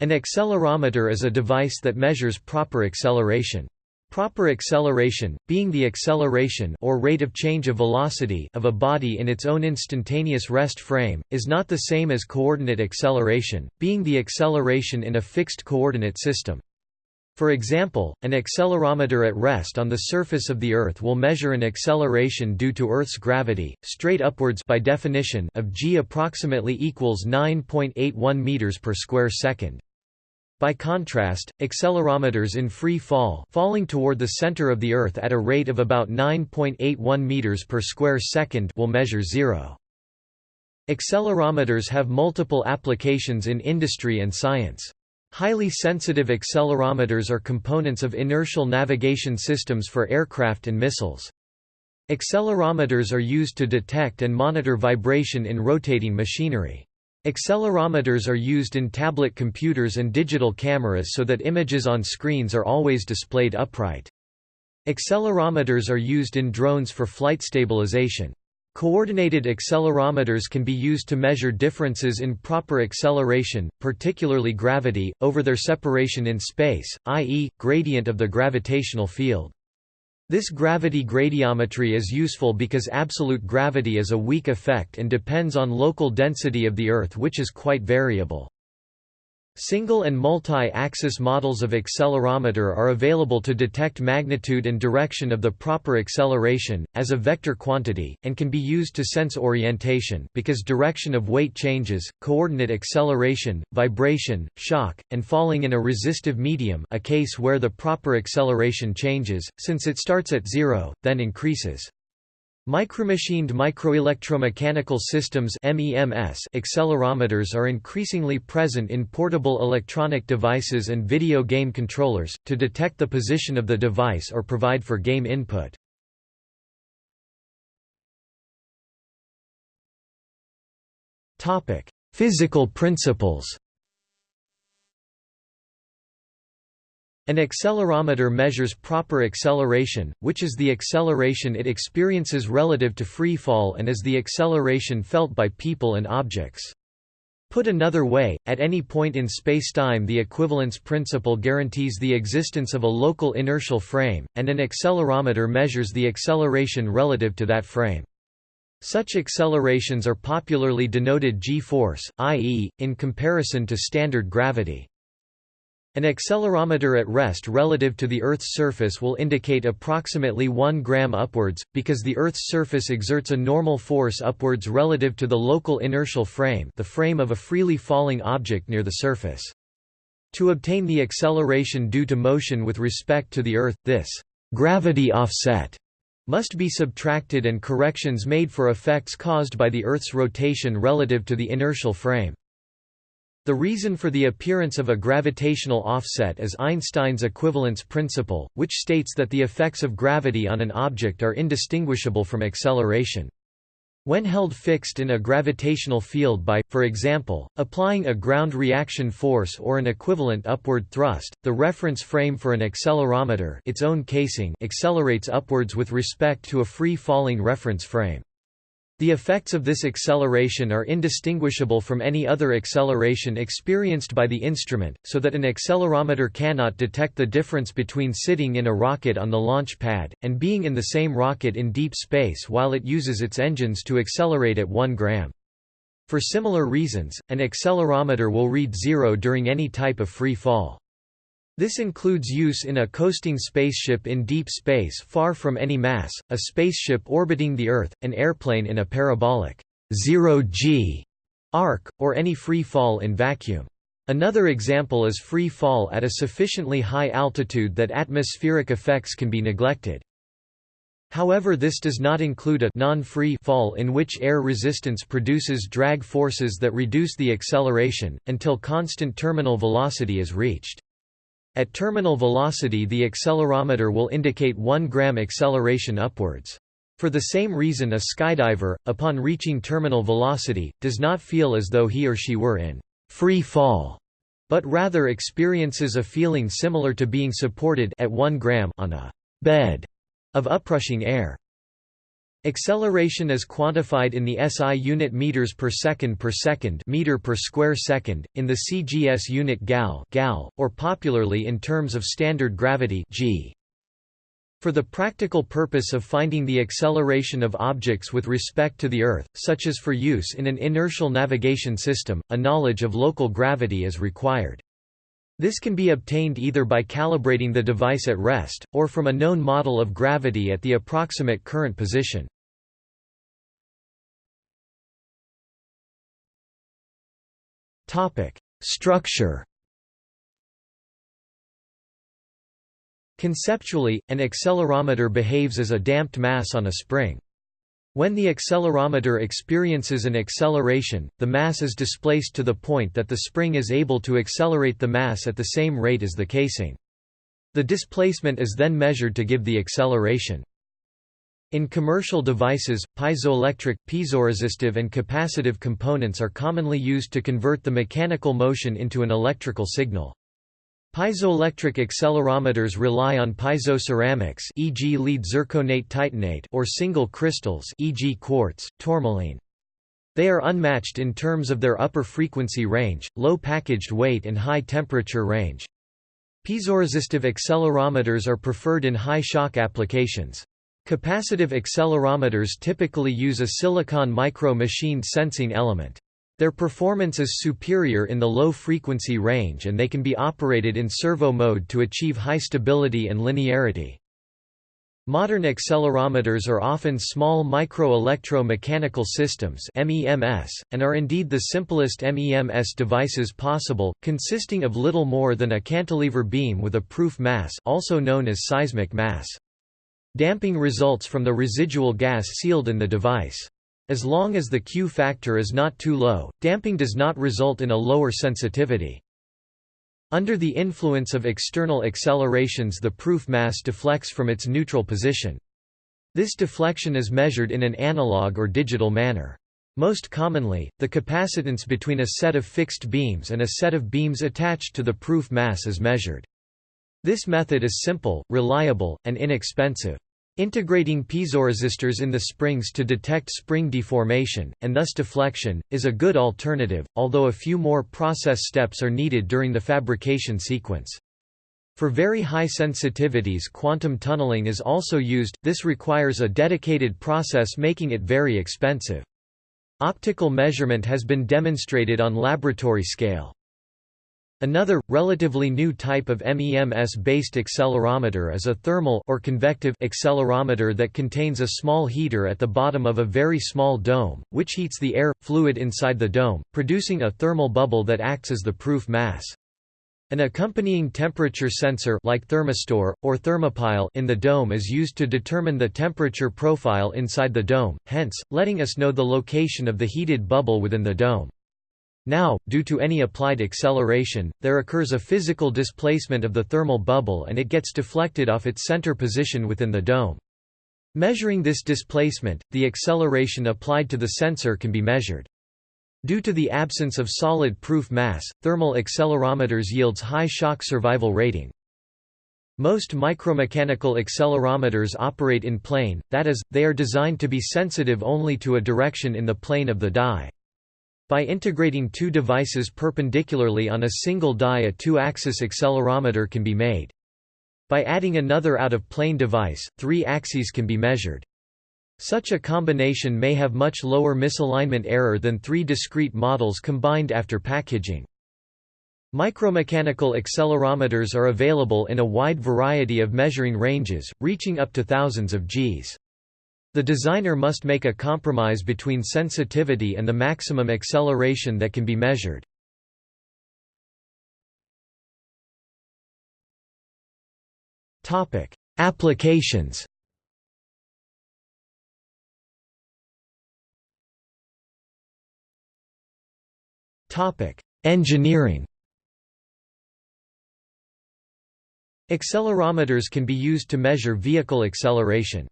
An accelerometer is a device that measures proper acceleration. Proper acceleration, being the acceleration or rate of change of velocity of a body in its own instantaneous rest frame, is not the same as coordinate acceleration, being the acceleration in a fixed coordinate system. For example, an accelerometer at rest on the surface of the Earth will measure an acceleration due to Earth's gravity, straight upwards by definition of g approximately equals 9.81 meters per square second. By contrast, accelerometers in free fall falling toward the center of the Earth at a rate of about 9.81 meters per square second will measure zero. Accelerometers have multiple applications in industry and science. Highly sensitive accelerometers are components of inertial navigation systems for aircraft and missiles. Accelerometers are used to detect and monitor vibration in rotating machinery. Accelerometers are used in tablet computers and digital cameras so that images on screens are always displayed upright. Accelerometers are used in drones for flight stabilization. Coordinated accelerometers can be used to measure differences in proper acceleration, particularly gravity, over their separation in space, i.e., gradient of the gravitational field. This gravity gradiometry is useful because absolute gravity is a weak effect and depends on local density of the Earth which is quite variable. Single and multi-axis models of accelerometer are available to detect magnitude and direction of the proper acceleration, as a vector quantity, and can be used to sense orientation because direction of weight changes, coordinate acceleration, vibration, shock, and falling in a resistive medium a case where the proper acceleration changes, since it starts at zero, then increases. Micromachined microelectromechanical systems MEMS accelerometers are increasingly present in portable electronic devices and video game controllers, to detect the position of the device or provide for game input. Physical principles An accelerometer measures proper acceleration, which is the acceleration it experiences relative to free fall and is the acceleration felt by people and objects. Put another way, at any point in spacetime the equivalence principle guarantees the existence of a local inertial frame, and an accelerometer measures the acceleration relative to that frame. Such accelerations are popularly denoted g-force, i.e., in comparison to standard gravity. An accelerometer at rest relative to the Earth's surface will indicate approximately 1 gram upwards, because the Earth's surface exerts a normal force upwards relative to the local inertial frame the frame of a freely falling object near the surface. To obtain the acceleration due to motion with respect to the Earth, this gravity offset must be subtracted and corrections made for effects caused by the Earth's rotation relative to the inertial frame. The reason for the appearance of a gravitational offset is Einstein's equivalence principle, which states that the effects of gravity on an object are indistinguishable from acceleration. When held fixed in a gravitational field by, for example, applying a ground reaction force or an equivalent upward thrust, the reference frame for an accelerometer its own casing accelerates upwards with respect to a free-falling reference frame. The effects of this acceleration are indistinguishable from any other acceleration experienced by the instrument, so that an accelerometer cannot detect the difference between sitting in a rocket on the launch pad, and being in the same rocket in deep space while it uses its engines to accelerate at 1 gram. For similar reasons, an accelerometer will read zero during any type of free fall. This includes use in a coasting spaceship in deep space far from any mass, a spaceship orbiting the Earth, an airplane in a parabolic zero-g arc, or any free fall in vacuum. Another example is free fall at a sufficiently high altitude that atmospheric effects can be neglected. However this does not include a non-free fall in which air resistance produces drag forces that reduce the acceleration, until constant terminal velocity is reached. At terminal velocity the accelerometer will indicate 1 gram acceleration upwards. For the same reason a skydiver, upon reaching terminal velocity, does not feel as though he or she were in free fall, but rather experiences a feeling similar to being supported at 1 gram on a bed of uprushing air. Acceleration is quantified in the SI unit meters per second per second meter per square second, in the CGS unit gal, gal or popularly in terms of standard gravity g. For the practical purpose of finding the acceleration of objects with respect to the Earth, such as for use in an inertial navigation system, a knowledge of local gravity is required. This can be obtained either by calibrating the device at rest, or from a known model of gravity at the approximate current position. Structure Conceptually, an accelerometer behaves as a damped mass on a spring. When the accelerometer experiences an acceleration, the mass is displaced to the point that the spring is able to accelerate the mass at the same rate as the casing. The displacement is then measured to give the acceleration. In commercial devices, piezoelectric, piezoresistive and capacitive components are commonly used to convert the mechanical motion into an electrical signal. Piezoelectric accelerometers rely on piezoceramics e.g. lead zirconate titanate or single crystals e.g. quartz, tourmaline. They are unmatched in terms of their upper frequency range, low packaged weight and high temperature range. Piezoresistive accelerometers are preferred in high shock applications. Capacitive accelerometers typically use a silicon micro-machined sensing element. Their performance is superior in the low frequency range and they can be operated in servo mode to achieve high stability and linearity. Modern accelerometers are often small micro-electro-mechanical systems MEMS, and are indeed the simplest MEMS devices possible, consisting of little more than a cantilever beam with a proof mass also known as seismic mass. Damping results from the residual gas sealed in the device. As long as the Q factor is not too low, damping does not result in a lower sensitivity. Under the influence of external accelerations the proof mass deflects from its neutral position. This deflection is measured in an analog or digital manner. Most commonly, the capacitance between a set of fixed beams and a set of beams attached to the proof mass is measured. This method is simple, reliable, and inexpensive. Integrating piezoresistors in the springs to detect spring deformation, and thus deflection, is a good alternative, although a few more process steps are needed during the fabrication sequence. For very high sensitivities quantum tunneling is also used, this requires a dedicated process making it very expensive. Optical measurement has been demonstrated on laboratory scale. Another, relatively new type of MEMS-based accelerometer is a thermal or convective accelerometer that contains a small heater at the bottom of a very small dome, which heats the air, fluid inside the dome, producing a thermal bubble that acts as the proof mass. An accompanying temperature sensor like thermistor, or thermopile in the dome is used to determine the temperature profile inside the dome, hence, letting us know the location of the heated bubble within the dome. Now, due to any applied acceleration, there occurs a physical displacement of the thermal bubble and it gets deflected off its center position within the dome. Measuring this displacement, the acceleration applied to the sensor can be measured. Due to the absence of solid proof mass, thermal accelerometers yields high shock survival rating. Most micromechanical accelerometers operate in plane, that is, they are designed to be sensitive only to a direction in the plane of the die. By integrating two devices perpendicularly on a single die a two-axis accelerometer can be made. By adding another out-of-plane device, three axes can be measured. Such a combination may have much lower misalignment error than three discrete models combined after packaging. Micromechanical accelerometers are available in a wide variety of measuring ranges, reaching up to thousands of Gs. The designer must make a compromise between sensitivity and the maximum acceleration that can be measured. Topic: Applications Topic: Engineering Accelerometers can be used to measure vehicle acceleration.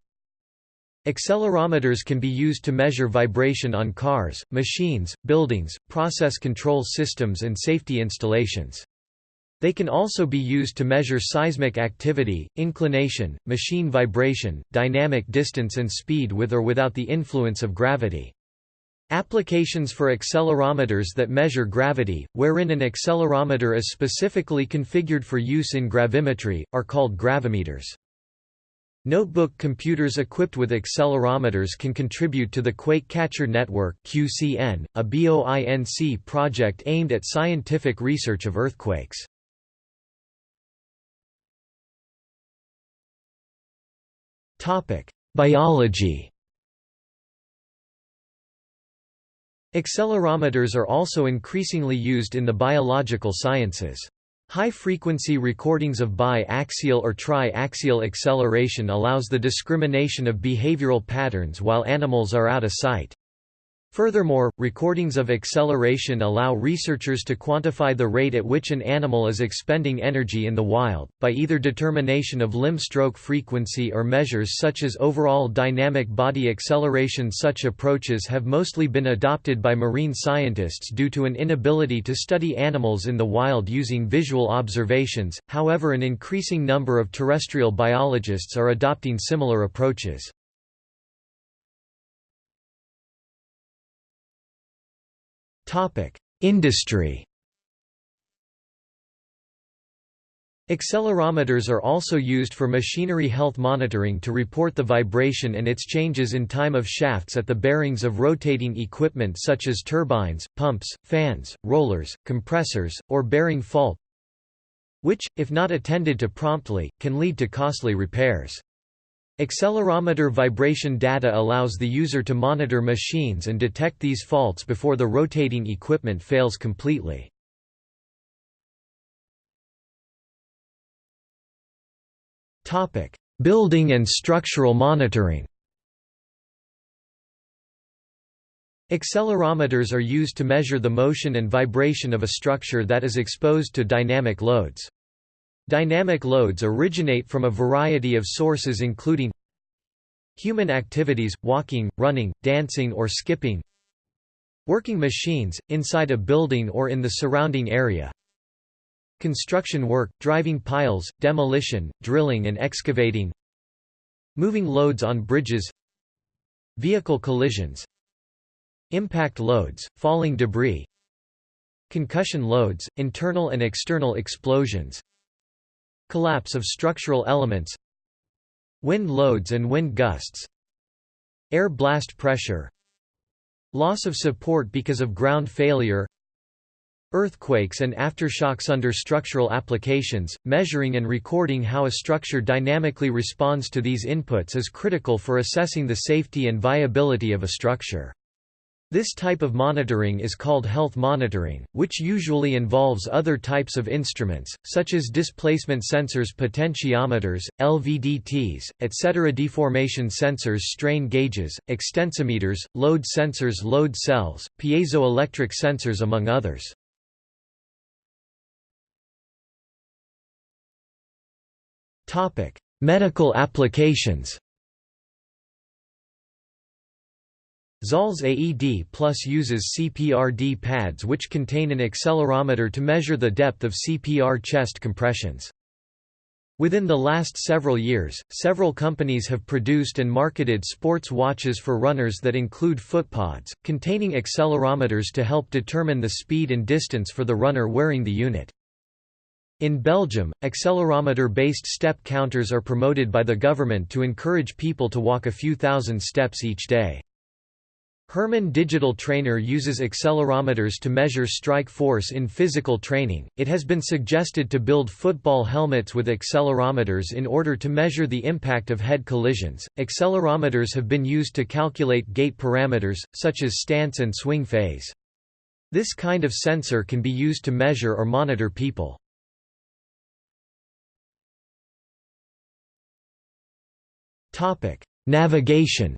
Accelerometers can be used to measure vibration on cars, machines, buildings, process control systems and safety installations. They can also be used to measure seismic activity, inclination, machine vibration, dynamic distance and speed with or without the influence of gravity. Applications for accelerometers that measure gravity, wherein an accelerometer is specifically configured for use in gravimetry, are called gravimeters. Notebook computers equipped with accelerometers can contribute to the Quake Catcher Network QCN, a BOINC project aimed at scientific research of earthquakes. Biology Accelerometers are also increasingly used in the biological sciences. High-frequency recordings of bi-axial or tri-axial acceleration allows the discrimination of behavioral patterns while animals are out of sight. Furthermore, recordings of acceleration allow researchers to quantify the rate at which an animal is expending energy in the wild, by either determination of limb stroke frequency or measures such as overall dynamic body acceleration. Such approaches have mostly been adopted by marine scientists due to an inability to study animals in the wild using visual observations, however, an increasing number of terrestrial biologists are adopting similar approaches. Topic: Industry. Accelerometers are also used for machinery health monitoring to report the vibration and its changes in time of shafts at the bearings of rotating equipment such as turbines, pumps, fans, rollers, compressors, or bearing fault which, if not attended to promptly, can lead to costly repairs. Accelerometer vibration data allows the user to monitor machines and detect these faults before the rotating equipment fails completely. Topic: Building and structural monitoring Accelerometers are used to measure the motion and vibration of a structure that is exposed to dynamic loads. Dynamic loads originate from a variety of sources including human activities, walking, running, dancing or skipping working machines, inside a building or in the surrounding area construction work, driving piles, demolition, drilling and excavating moving loads on bridges vehicle collisions impact loads, falling debris concussion loads, internal and external explosions Collapse of structural elements Wind loads and wind gusts Air blast pressure Loss of support because of ground failure Earthquakes and aftershocks under structural applications, measuring and recording how a structure dynamically responds to these inputs is critical for assessing the safety and viability of a structure. This type of monitoring is called health monitoring, which usually involves other types of instruments, such as displacement sensors potentiometers, LVDTs, etc. deformation sensors strain gauges, extensometers, load sensors load cells, piezoelectric sensors among others. Medical applications Zoll's AED Plus uses CPRD pads which contain an accelerometer to measure the depth of CPR chest compressions. Within the last several years, several companies have produced and marketed sports watches for runners that include footpods, containing accelerometers to help determine the speed and distance for the runner wearing the unit. In Belgium, accelerometer-based step counters are promoted by the government to encourage people to walk a few thousand steps each day. Herman Digital Trainer uses accelerometers to measure strike force in physical training. It has been suggested to build football helmets with accelerometers in order to measure the impact of head collisions. Accelerometers have been used to calculate gait parameters, such as stance and swing phase. This kind of sensor can be used to measure or monitor people. Navigation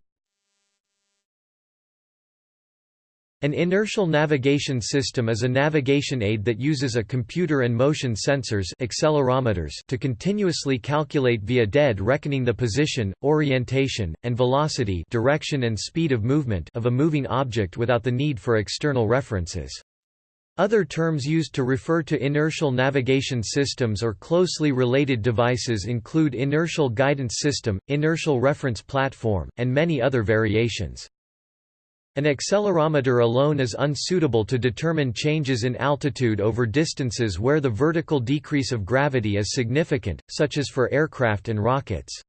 An inertial navigation system is a navigation aid that uses a computer and motion sensors accelerometers to continuously calculate via dead reckoning the position, orientation, and velocity direction and speed of movement of a moving object without the need for external references. Other terms used to refer to inertial navigation systems or closely related devices include inertial guidance system, inertial reference platform, and many other variations. An accelerometer alone is unsuitable to determine changes in altitude over distances where the vertical decrease of gravity is significant, such as for aircraft and rockets.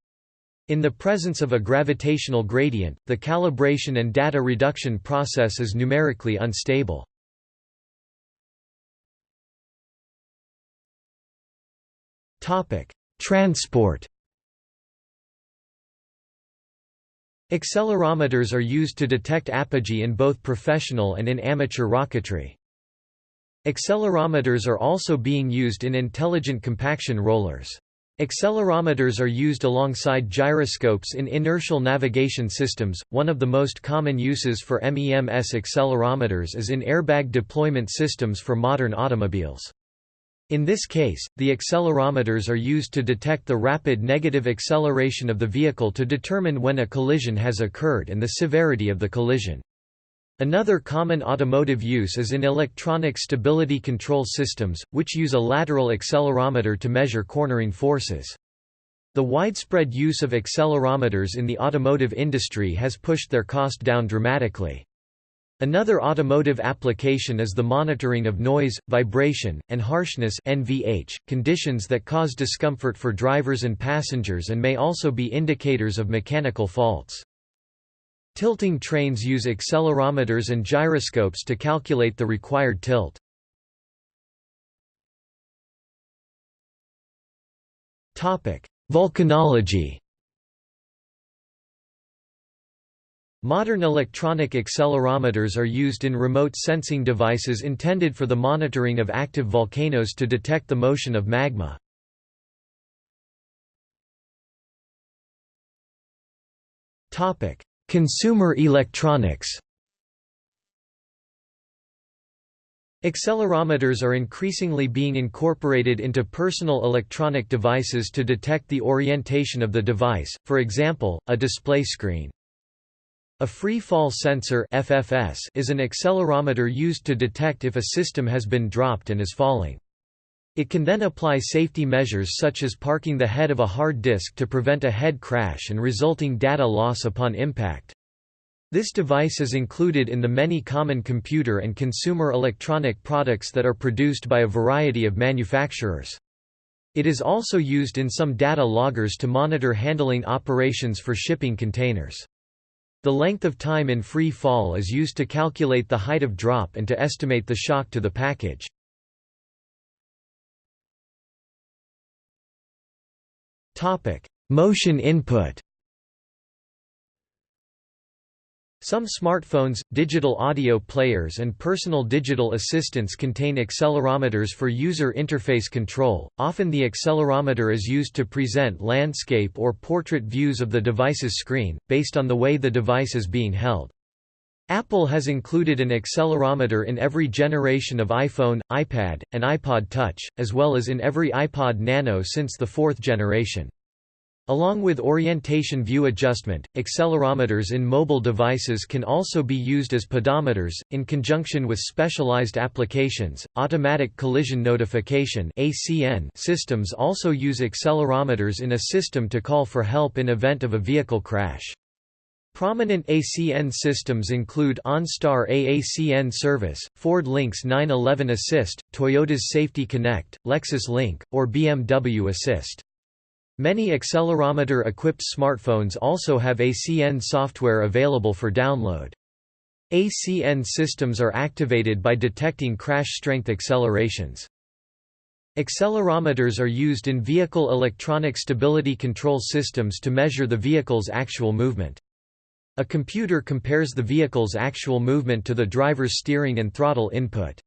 In the presence of a gravitational gradient, the calibration and data reduction process is numerically unstable. Transport Accelerometers are used to detect apogee in both professional and in amateur rocketry. Accelerometers are also being used in intelligent compaction rollers. Accelerometers are used alongside gyroscopes in inertial navigation systems. One of the most common uses for MEMS accelerometers is in airbag deployment systems for modern automobiles. In this case, the accelerometers are used to detect the rapid negative acceleration of the vehicle to determine when a collision has occurred and the severity of the collision. Another common automotive use is in electronic stability control systems, which use a lateral accelerometer to measure cornering forces. The widespread use of accelerometers in the automotive industry has pushed their cost down dramatically. Another automotive application is the monitoring of noise, vibration, and harshness NVH, conditions that cause discomfort for drivers and passengers and may also be indicators of mechanical faults. Tilting trains use accelerometers and gyroscopes to calculate the required tilt. Volcanology Modern electronic accelerometers are used in remote sensing devices intended for the monitoring of active volcanoes to detect the motion of magma. Consumer electronics Accelerometers are increasingly being incorporated into personal electronic devices to detect the orientation of the device, for example, a display screen. A free fall sensor FFS is an accelerometer used to detect if a system has been dropped and is falling. It can then apply safety measures such as parking the head of a hard disk to prevent a head crash and resulting data loss upon impact. This device is included in the many common computer and consumer electronic products that are produced by a variety of manufacturers. It is also used in some data loggers to monitor handling operations for shipping containers. The length of time in free fall is used to calculate the height of drop and to estimate the shock to the package. Motion input Some smartphones, digital audio players and personal digital assistants contain accelerometers for user interface control. Often the accelerometer is used to present landscape or portrait views of the device's screen, based on the way the device is being held. Apple has included an accelerometer in every generation of iPhone, iPad, and iPod Touch, as well as in every iPod Nano since the fourth generation. Along with orientation view adjustment, accelerometers in mobile devices can also be used as pedometers, in conjunction with specialized applications. Automatic collision notification systems also use accelerometers in a system to call for help in event of a vehicle crash. Prominent ACN systems include OnStar AACN Service, Ford Links 911 Assist, Toyota's Safety Connect, Lexus Link, or BMW Assist. Many accelerometer-equipped smartphones also have ACN software available for download. ACN systems are activated by detecting crash strength accelerations. Accelerometers are used in vehicle electronic stability control systems to measure the vehicle's actual movement. A computer compares the vehicle's actual movement to the driver's steering and throttle input.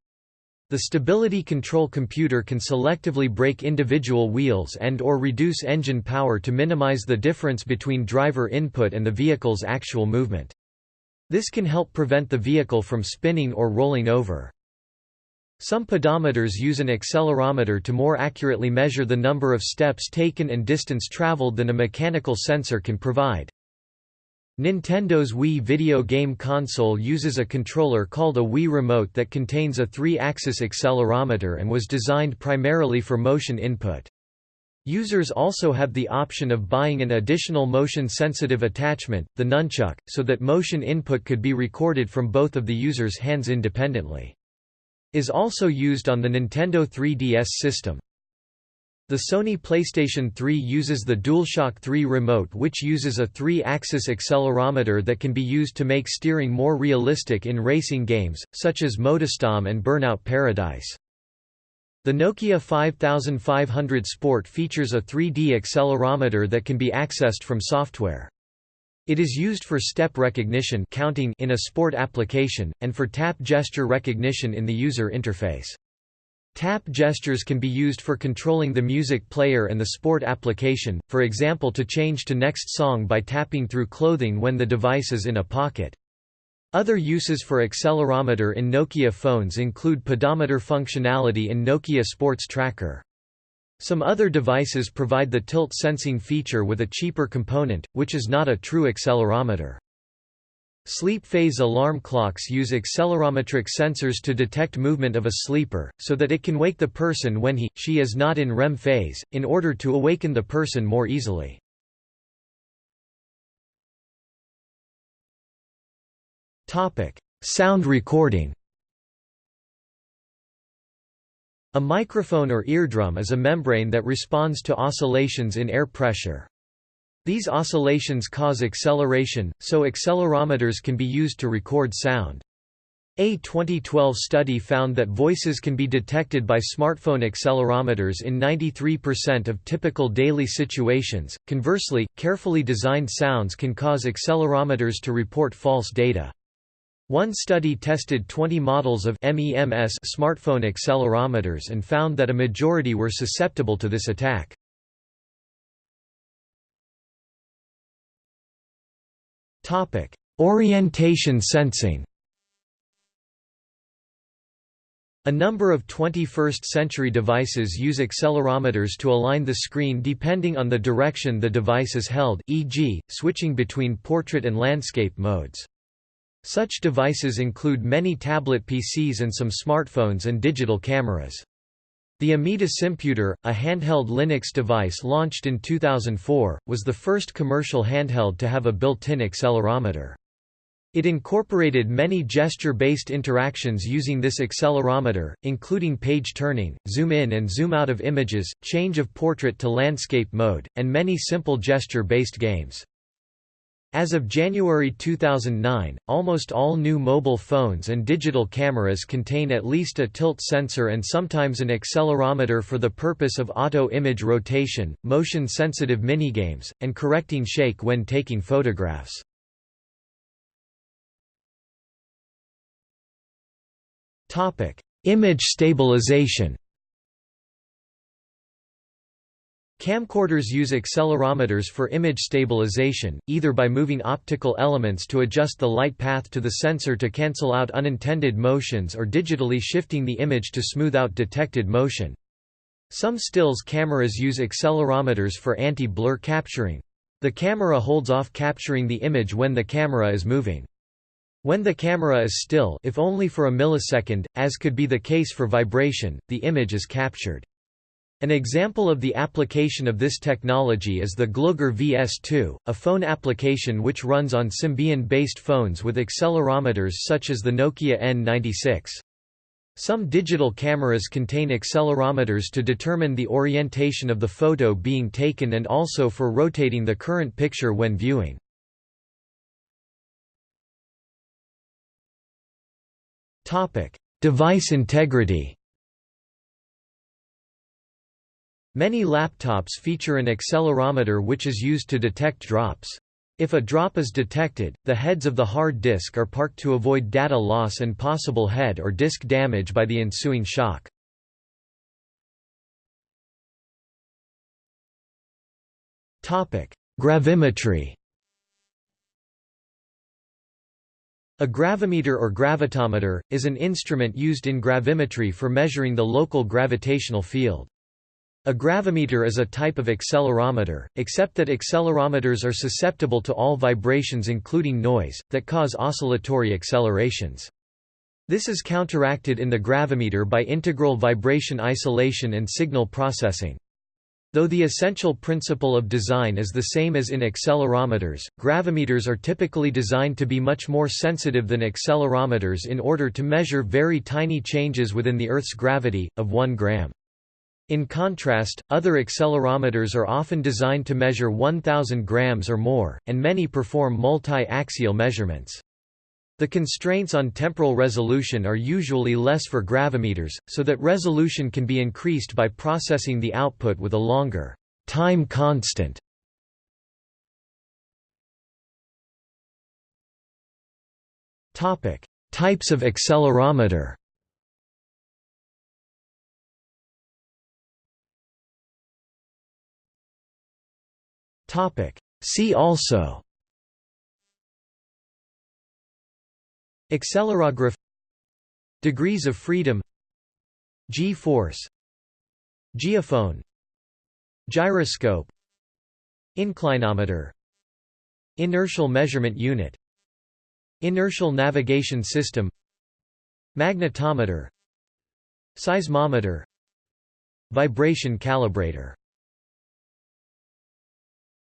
The stability control computer can selectively brake individual wheels and or reduce engine power to minimize the difference between driver input and the vehicle's actual movement. This can help prevent the vehicle from spinning or rolling over. Some pedometers use an accelerometer to more accurately measure the number of steps taken and distance traveled than a mechanical sensor can provide. Nintendo's Wii video game console uses a controller called a Wii Remote that contains a three-axis accelerometer and was designed primarily for motion input. Users also have the option of buying an additional motion-sensitive attachment, the nunchuk, so that motion input could be recorded from both of the user's hands independently. Is also used on the Nintendo 3DS system. The Sony PlayStation 3 uses the DualShock 3 remote which uses a three-axis accelerometer that can be used to make steering more realistic in racing games, such as MotorStorm and Burnout Paradise. The Nokia 5500 Sport features a 3D accelerometer that can be accessed from software. It is used for step recognition counting in a sport application, and for tap gesture recognition in the user interface. Tap gestures can be used for controlling the music player and the sport application, for example to change to next song by tapping through clothing when the device is in a pocket. Other uses for accelerometer in Nokia phones include pedometer functionality in Nokia Sports Tracker. Some other devices provide the tilt sensing feature with a cheaper component, which is not a true accelerometer. Sleep phase alarm clocks use accelerometric sensors to detect movement of a sleeper, so that it can wake the person when he, she is not in REM phase, in order to awaken the person more easily. Sound recording A microphone or eardrum is a membrane that responds to oscillations in air pressure. These oscillations cause acceleration, so accelerometers can be used to record sound. A 2012 study found that voices can be detected by smartphone accelerometers in 93% of typical daily situations. Conversely, carefully designed sounds can cause accelerometers to report false data. One study tested 20 models of MEMS smartphone accelerometers and found that a majority were susceptible to this attack. Topic: Orientation sensing. A number of 21st-century devices use accelerometers to align the screen depending on the direction the device is held, e.g., switching between portrait and landscape modes. Such devices include many tablet PCs and some smartphones and digital cameras. The Amida Simputer, a handheld Linux device launched in 2004, was the first commercial handheld to have a built-in accelerometer. It incorporated many gesture-based interactions using this accelerometer, including page turning, zoom in and zoom out of images, change of portrait to landscape mode, and many simple gesture-based games. As of January 2009, almost all new mobile phones and digital cameras contain at least a tilt sensor and sometimes an accelerometer for the purpose of auto-image rotation, motion-sensitive minigames, and correcting shake when taking photographs. Image stabilization Camcorders use accelerometers for image stabilization, either by moving optical elements to adjust the light path to the sensor to cancel out unintended motions or digitally shifting the image to smooth out detected motion. Some stills cameras use accelerometers for anti-blur capturing. The camera holds off capturing the image when the camera is moving. When the camera is still if only for a millisecond, as could be the case for vibration, the image is captured. An example of the application of this technology is the Glogger VS2, a phone application which runs on Symbian-based phones with accelerometers such as the Nokia N96. Some digital cameras contain accelerometers to determine the orientation of the photo being taken and also for rotating the current picture when viewing. Device integrity Many laptops feature an accelerometer which is used to detect drops. If a drop is detected, the heads of the hard disk are parked to avoid data loss and possible head or disk damage by the ensuing shock. Gravimetry A gravimeter or gravitometer, is an instrument used in gravimetry for measuring the local gravitational field. A gravimeter is a type of accelerometer, except that accelerometers are susceptible to all vibrations including noise, that cause oscillatory accelerations. This is counteracted in the gravimeter by integral vibration isolation and signal processing. Though the essential principle of design is the same as in accelerometers, gravimeters are typically designed to be much more sensitive than accelerometers in order to measure very tiny changes within the Earth's gravity, of 1 gram. In contrast, other accelerometers are often designed to measure 1000 grams or more, and many perform multi-axial measurements. The constraints on temporal resolution are usually less for gravimeters, so that resolution can be increased by processing the output with a longer time constant. Topic: Types of accelerometer See also. Accelerograph Degrees of freedom. G-force. Geophone. Gyroscope. Inclinometer. Inertial measurement unit. Inertial navigation system. Magnetometer. Seismometer. Vibration calibrator